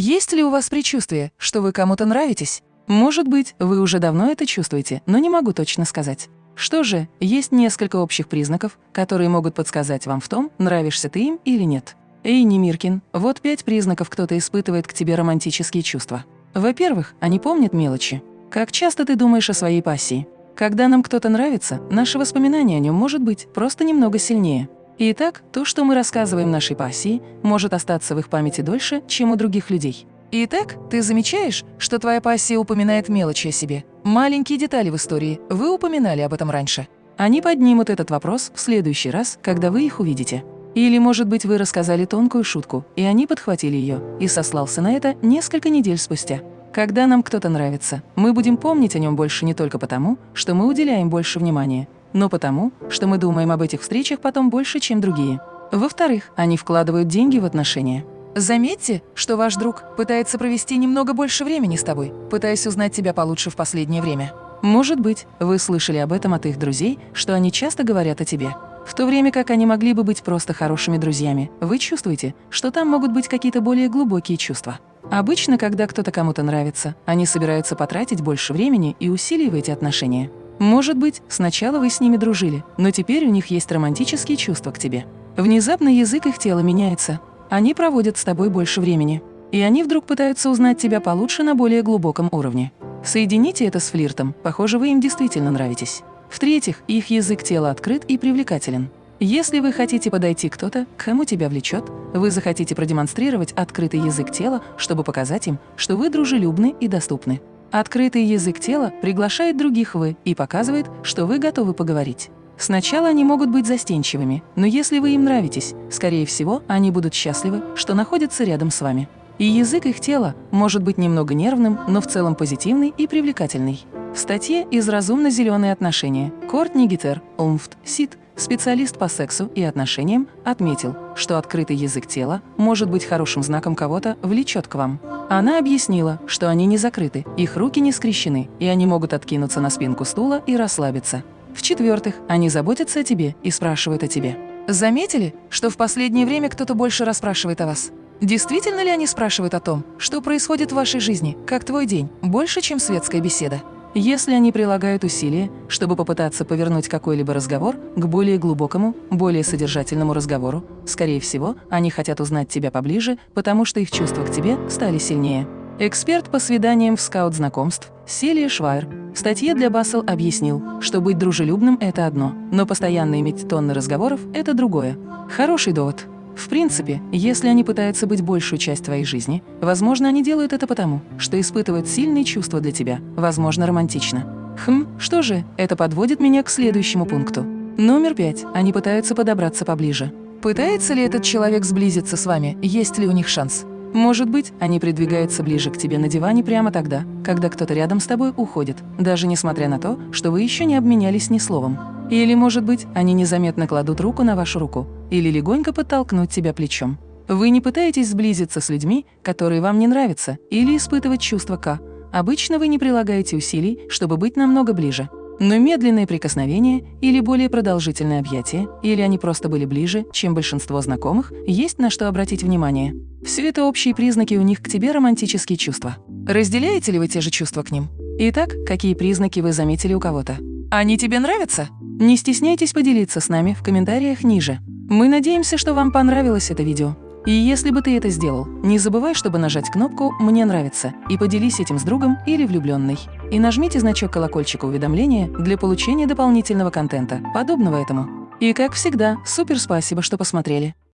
Есть ли у вас предчувствие, что вы кому-то нравитесь? Может быть, вы уже давно это чувствуете, но не могу точно сказать. Что же, есть несколько общих признаков, которые могут подсказать вам в том, нравишься ты им или нет. Эй, Немиркин, вот пять признаков кто-то испытывает к тебе романтические чувства. Во-первых, они помнят мелочи. Как часто ты думаешь о своей пассии? Когда нам кто-то нравится, наше воспоминание о нем может быть просто немного сильнее. Итак, то, что мы рассказываем нашей пассии, может остаться в их памяти дольше, чем у других людей. Итак, ты замечаешь, что твоя пассия упоминает мелочи о себе? Маленькие детали в истории, вы упоминали об этом раньше. Они поднимут этот вопрос в следующий раз, когда вы их увидите. Или, может быть, вы рассказали тонкую шутку, и они подхватили ее, и сослался на это несколько недель спустя. Когда нам кто-то нравится, мы будем помнить о нем больше не только потому, что мы уделяем больше внимания, но потому, что мы думаем об этих встречах потом больше, чем другие. Во-вторых, они вкладывают деньги в отношения. Заметьте, что ваш друг пытается провести немного больше времени с тобой, пытаясь узнать тебя получше в последнее время. Может быть, вы слышали об этом от их друзей, что они часто говорят о тебе. В то время как они могли бы быть просто хорошими друзьями, вы чувствуете, что там могут быть какие-то более глубокие чувства. Обычно, когда кто-то кому-то нравится, они собираются потратить больше времени и усилий в эти отношения. Может быть, сначала вы с ними дружили, но теперь у них есть романтические чувства к тебе. Внезапно язык их тела меняется. Они проводят с тобой больше времени. И они вдруг пытаются узнать тебя получше на более глубоком уровне. Соедините это с флиртом, похоже, вы им действительно нравитесь. В-третьих, их язык тела открыт и привлекателен. Если вы хотите подойти кто-то, кому тебя влечет, вы захотите продемонстрировать открытый язык тела, чтобы показать им, что вы дружелюбны и доступны. Открытый язык тела приглашает других «вы» и показывает, что вы готовы поговорить. Сначала они могут быть застенчивыми, но если вы им нравитесь, скорее всего, они будут счастливы, что находятся рядом с вами. И язык их тела может быть немного нервным, но в целом позитивный и привлекательный. В статье «Из разумно-зеленые отношения» Кортни Гитер, Умфт, Сид Специалист по сексу и отношениям отметил, что открытый язык тела может быть хорошим знаком кого-то влечет к вам. Она объяснила, что они не закрыты, их руки не скрещены, и они могут откинуться на спинку стула и расслабиться. В-четвертых, они заботятся о тебе и спрашивают о тебе. Заметили, что в последнее время кто-то больше расспрашивает о вас? Действительно ли они спрашивают о том, что происходит в вашей жизни, как твой день, больше, чем светская беседа? Если они прилагают усилия, чтобы попытаться повернуть какой-либо разговор к более глубокому, более содержательному разговору, скорее всего, они хотят узнать тебя поближе, потому что их чувства к тебе стали сильнее. Эксперт по свиданиям в скаут знакомств Селия Швайр в статье для Бассел объяснил, что быть дружелюбным – это одно, но постоянно иметь тонны разговоров – это другое. Хороший довод. В принципе, если они пытаются быть большую часть твоей жизни, возможно, они делают это потому, что испытывают сильные чувства для тебя, возможно, романтично. Хм, что же, это подводит меня к следующему пункту. Номер пять. Они пытаются подобраться поближе. Пытается ли этот человек сблизиться с вами, есть ли у них шанс? Может быть, они придвигаются ближе к тебе на диване прямо тогда, когда кто-то рядом с тобой уходит, даже несмотря на то, что вы еще не обменялись ни словом. Или, может быть, они незаметно кладут руку на вашу руку или легонько подтолкнуть тебя плечом. Вы не пытаетесь сблизиться с людьми, которые вам не нравятся, или испытывать чувство К. Обычно вы не прилагаете усилий, чтобы быть намного ближе. Но медленные прикосновения или более продолжительное объятие, или они просто были ближе, чем большинство знакомых, есть на что обратить внимание. Все это общие признаки у них к тебе романтические чувства. Разделяете ли вы те же чувства к ним? Итак, какие признаки вы заметили у кого-то? Они тебе нравятся? Не стесняйтесь поделиться с нами в комментариях ниже. Мы надеемся, что вам понравилось это видео. И если бы ты это сделал, не забывай, чтобы нажать кнопку «Мне нравится» и поделись этим с другом или влюбленной. И нажмите значок колокольчика уведомления для получения дополнительного контента, подобного этому. И как всегда, супер спасибо, что посмотрели.